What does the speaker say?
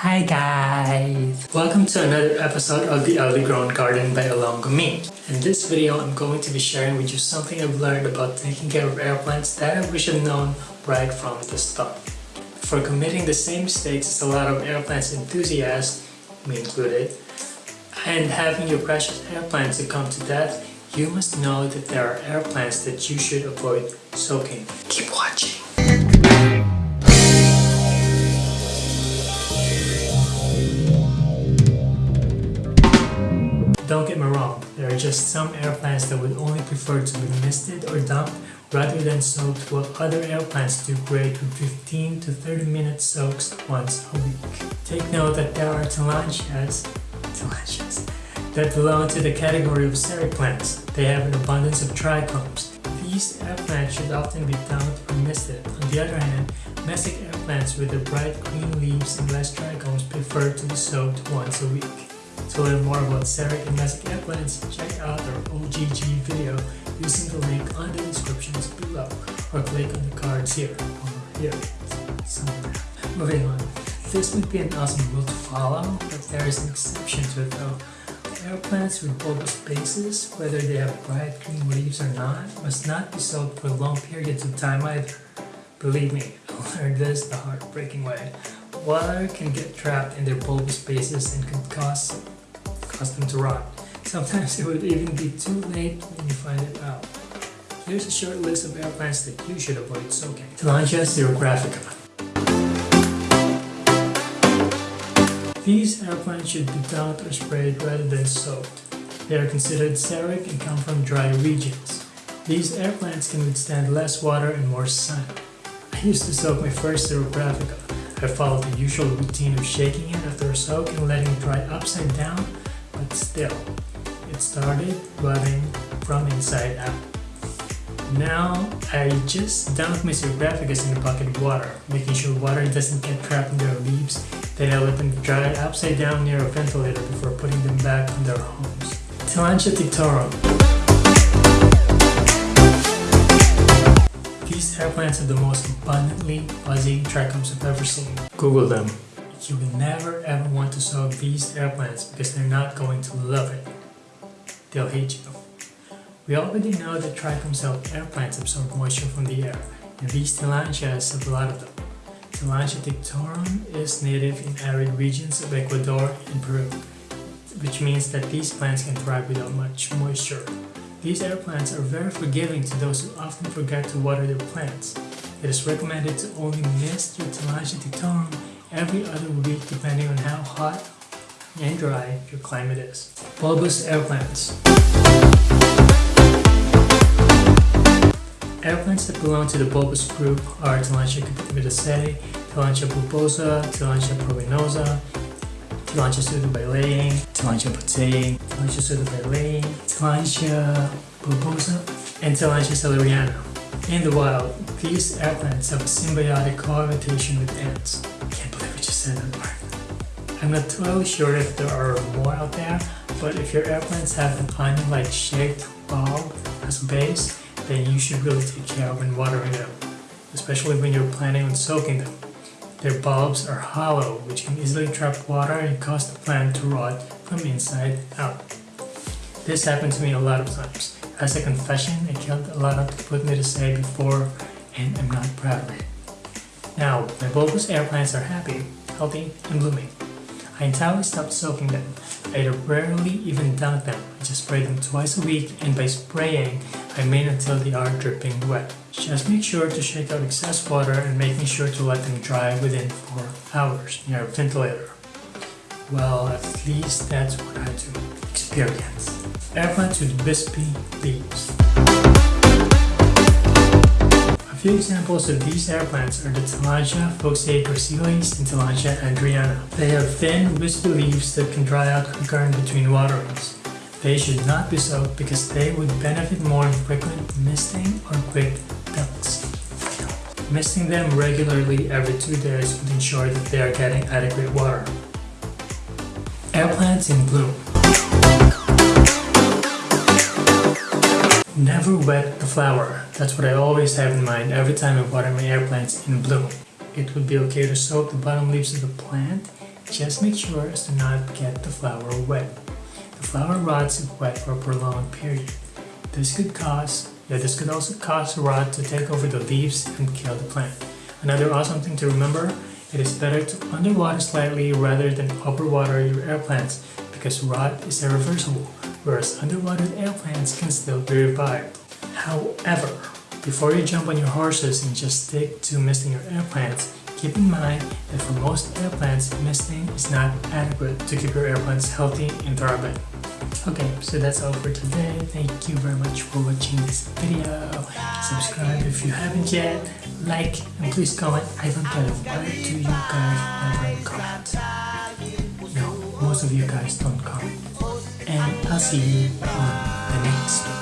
Hi guys! Welcome to another episode of The Early Grown Garden by Alongo Me. In this video, I'm going to be sharing with you something I've learned about taking care of air plants that I wish I'd known right from the start. For committing the same mistakes as a lot of air plants enthusiasts, me included, and having your precious air plants succumb to death, you must know that there are air plants that you should avoid soaking. Keep watching! Don't get me wrong, there are just some air plants that would only prefer to be misted or dumped rather than soaked while other air plants do great with 15 to 30 minute soaks once a week. Take note that there are tillandsias, tillandsias that belong to the category of xeric plants. They have an abundance of trichomes. These air plants should often be dumped or misted. On the other hand, mesic air plants with their bright green leaves and less trichomes prefer to be soaked once a week. To learn more about Xeric and plants, check out our OGG video using the link on the descriptions below or click on the cards here or here, somewhere. Moving on, this would be an awesome rule to follow, but there is an exception to it though. Air plants with bulbous bases, whether they have bright green leaves or not, must not be soaked for long periods of time either. Believe me, I learned this the heartbreaking way. Water can get trapped in their bulbous bases and can cause cause them to rot. Sometimes it would even be too late when you find it out. Here's a short list of air plants that you should avoid soaking. Tillandsia xerographica. These air plants should be dumped or sprayed rather than soaked. They are considered xeric and come from dry regions. These air plants can withstand less water and more sun. I used to soak my first xerographica. I followed the usual routine of shaking it after a soak and letting it dry upside down still, it started rotting from inside out. Now, I just dunk my xerographicus in a bucket of water, making sure water doesn't get trapped in their leaves, then I let them dry upside down near a ventilator before putting them back in their homes. Tillandsia tectorum. These air plants are the most abundantly fuzzy trichomes I've ever seen. Google them you will never ever want to soak these air plants because they're not going to love it. They'll hate you. We already know that trichomes help air plants absorb moisture from the air, and these tillandsias have a lot of them. Tillandsia tectorum is native in arid regions of Ecuador and Peru, which means that these plants can thrive without much moisture. These air plants are very forgiving to those who often forget to water their plants. It is recommended to only mist your Tillandsia tectorum every other week depending on how hot and dry your climate is. Bulbous air plants. Air plants that belong to the bulbous group are Tillandsia caput-medusae, Tillandsia bulbosa, Tillandsia pruinosa, Tillandsia pseudobaileyi, Tillandsia butzii, Tillandsia pseudobaileyi, Tillandsia bulbosa, and Tillandsia seleriana. In the wild, these air plants have a symbiotic cohabitation with ants. I can't put everything in one part. I'm not totally sure if there are more out there, but if your air plants have an onion-like shaped bulb as a base, then you should really take care of when watering them, especially when you're planning on soaking them. Their bulbs are hollow, which can easily trap water and cause the plant to rot from inside out. This happened to me a lot of times. As a confession, I killed a lot of say before, and I'm not proud of it. Now, my bulbous air plants are happy, healthy, and blooming. I entirely stopped soaking them. I rarely even dunk them. I just spray them twice a week and by spraying, I mean until they are dripping wet. Just make sure to shake out excess water and making sure to let them dry within 4 hours near a ventilator. Well, at least that's what I do. Experience. Air plants with wispy leaves A few examples of these air plants are the Tillandsia fuchsii gracilis and Tillandsia andreana. They have thin, wispy leaves that can dry out in between waterings. They should not be soaked because they would benefit more in frequent misting or quick dunks. Misting them regularly every two days would ensure that they are getting adequate water. Air plants in bloom Never wet the flower. That's what I always have in mind every time I water my air plants in bloom. It would be okay to soak the bottom leaves of the plant Just make sure as to not get the flower wet. The flower rots if wet for a prolonged period. This could cause, yeah, this could also cause rot to take over the leaves and kill the plant. Another awesome thing to remember, it is better to underwater slightly rather than overwater your air plants because rot is irreversible, whereas underwatered air plants can still be revived. However, before you jump on your horses and just stick to misting your air plants, keep in mind that for most air plants, misting is not adequate to keep your air plants healthy and thriving. Okay, so that's all for today. Thank you very much for watching this video. Subscribe if you haven't yet. Like and please comment. I don't it. Why do you guys never comment? No, most of you guys don't comment. And I'll see you on the next one.